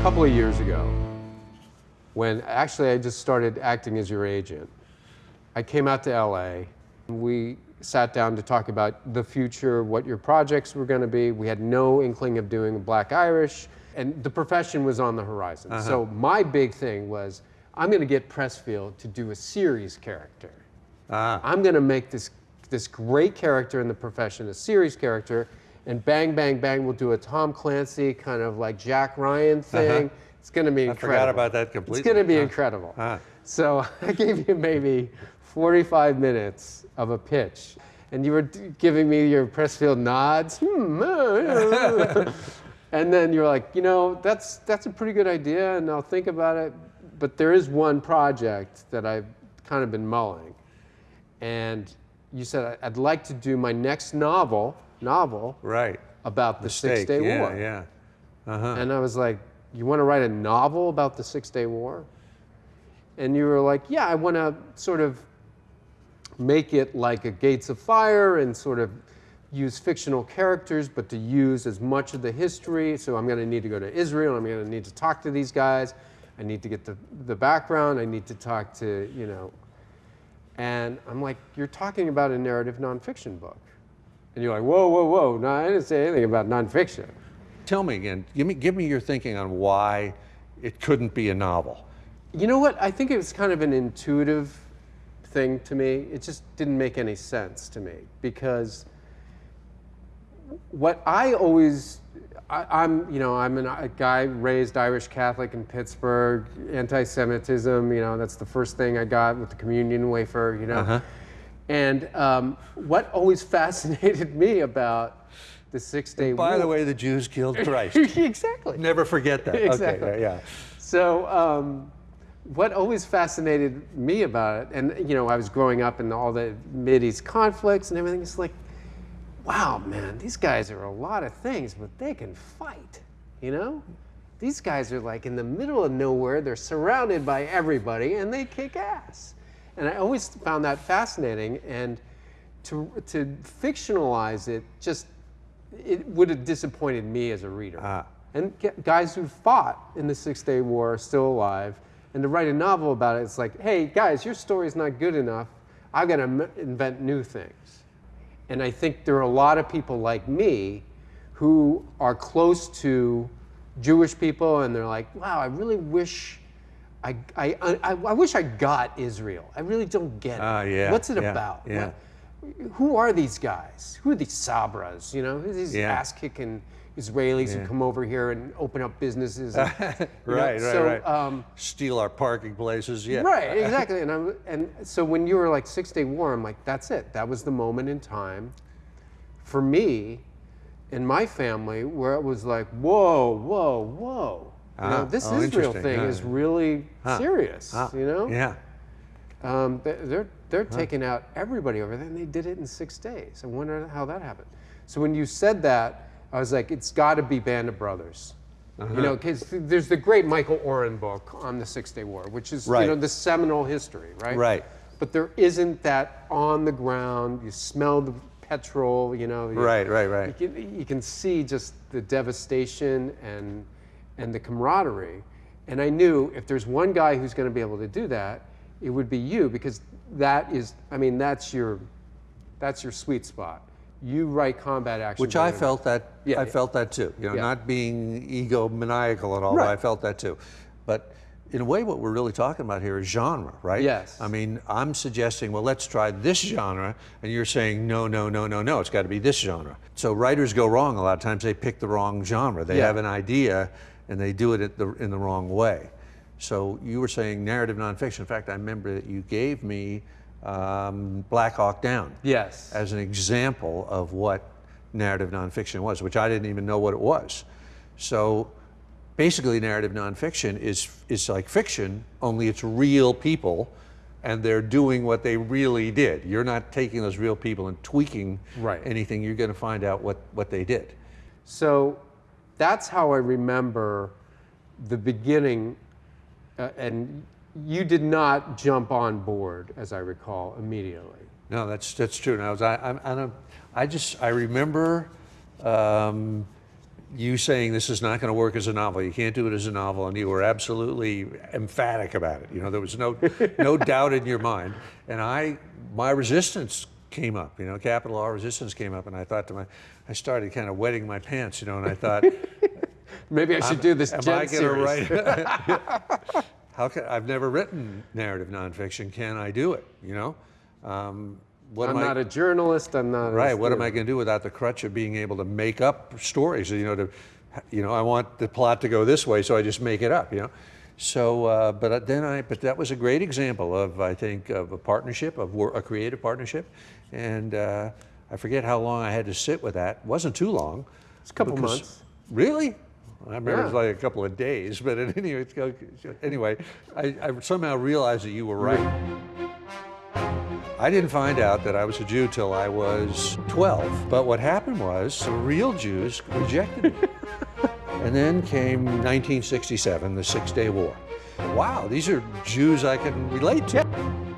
a couple of years ago, when actually I just started acting as your agent, I came out to LA. And we sat down to talk about the future, what your projects were going to be. We had no inkling of doing Black Irish, and the profession was on the horizon. Uh-huh. So my big thing was, I'm going to get Pressfield to do a series character. Ah, I'm going to make this this great character in the profession, a series character, and bang, bang, bang, we'll do a Tom Clancy kind of like Jack Ryan thing. It's going to be Uh-huh. I incredible. forgot about that completely. It's going to be Huh. incredible. Ah. So I gave you maybe 45 minutes of a pitch, and you were giving me your Pressfield nods. Hmm, uh, uh, and then you're like, you know, that's that's a pretty good idea, and I'll think about it. But there is one project that I've kind of been mulling, and you said I'd like to do my next novel novel Right. about the Mistake. Six Day yeah, War. Yeah. Uh-huh. And I was like, You want to write a novel about the Six Day War? And you were like, Yeah, I want to sort of make it like a Gates of Fire and sort of use fictional characters, but to use as much of the history. So I'm going to need to go to Israel. I'm going to need to talk to these guys. I need to get the, the background. I need to talk to, you know. And I'm like, You're talking about a narrative nonfiction book. And you're like, Whoa, whoa, whoa. No, I didn't say anything about nonfiction. Tell me again. Give me give me your thinking on why it couldn't be a novel. You know what? I think it was kind of an intuitive thing to me. It just didn't make any sense to me because what I always, I, I'm, you know, I'm an, a guy raised Irish Catholic in Pittsburgh, anti-Semitism, you know, that's the first thing I got with the communion wafer, you know. Uh-huh. And um, what always fascinated me about the Six Day War. By the way, the Jews killed Christ. exactly. Never forget that. Exactly. Okay. Yeah. So, um, what always fascinated me about it, and you know, I was growing up in all the Mideast conflicts and everything. It's like, wow, man, these guys are a lot of things, but they can fight. You know, these guys are like in the middle of nowhere. They're surrounded by everybody, and they kick ass. And I always found that fascinating. And to to fictionalize it just it would have disappointed me as a reader. Ah. And guys who fought in the Six Day War are still alive. And to write a novel about it, it's like, hey, guys, your story's not good enough. I've got to m- invent new things. And I think there are a lot of people like me who are close to Jewish people, and they're like, wow, I really wish. I, I, I, I wish I got Israel. I really don't get it. Ah, yeah, What's it yeah, about? yeah. What- who are these guys? Who are these Sabras? You know, who are these Yeah. ass-kicking Israelis Yeah. who come over here and open up businesses? and, you know, Right, right, so, right. Um, Steal our parking places. Yeah. right, exactly. And I'm, and so when you were like Six Day War, I'm like, that's it. That was the moment in time for me and my family where it was like, whoa, whoa, whoa. You know, Ah, this oh, Israel thing is really Huh. serious. Ah, You know, Yeah. um, they- they're they're taking out everybody over there, and they did it in six days. I wonder how that happened. So when you said that, I was like, it's got to be Band of Brothers. Uh-huh. You know, because there's the great Michael Oren book on the Six Day War, which is Right. you know the seminal history, right? Right. But there isn't that on the ground. You smell the petrol. You know. you- Right, right, right. You can, you can see just the devastation and and the camaraderie. And I knew if there's one guy who's going to be able to do that, it would be you because that is, I mean, that's your that's your sweet spot. You write combat action. Which I felt that Yeah, I yeah. felt that too. You know, Yeah. not being egomaniacal at all, but I felt that too. But in a way, what we're really talking about here is genre, right? Yes. I mean, I'm suggesting, well, let's try this genre, and you're saying, no, no, no, no, no, it's got to be this genre. So writers go wrong a lot of times. They pick the wrong genre. They Yeah. have an idea, and they do it the, in the wrong way. So you were saying narrative nonfiction. In fact, I remember that you gave me um, Black Hawk Down Yes. as an example of what narrative nonfiction was, which I didn't even know what it was. So basically, narrative nonfiction is, is like fiction, only it's real people and they're doing what they really did. You're not taking those real people and tweaking Right. anything, you're going to find out what, what they did. So that's how I remember the beginning. Uh, and you did not jump on board, as I recall, immediately. No, that's that's true. Now, I, I'm, I'm, I just I remember um, you saying this is not going to work as a novel. You can't do it as a novel, and you were absolutely emphatic about it. You know, there was no no doubt in your mind. And I, my resistance came up. You know, capital R resistance came up, and I thought to my, I started kind of wetting my pants. You know, and I thought, Maybe I should do this am I going to write? How can I've never written narrative nonfiction? Can I do it? You know, um, what I'm am I? not a journalist. I'm not. a Right. What am I going to do without the crutch of being able to make up stories? You know, to, you know, I want the plot to go this way, so I just make it up. You know, so uh, but then I, but that was a great example of I think of a partnership of wor- a creative partnership, and uh, I forget how long I had to sit with that. It wasn't too long. It's a couple because- months. Really? I remember it was like a couple of days, but anyway, anyway, I, I somehow realized that you were right. I didn't find out that I was a Jew till I was 12. But what happened was the real Jews rejected me. and then came 1967, the Six Day War. Wow, these are Jews I can relate to.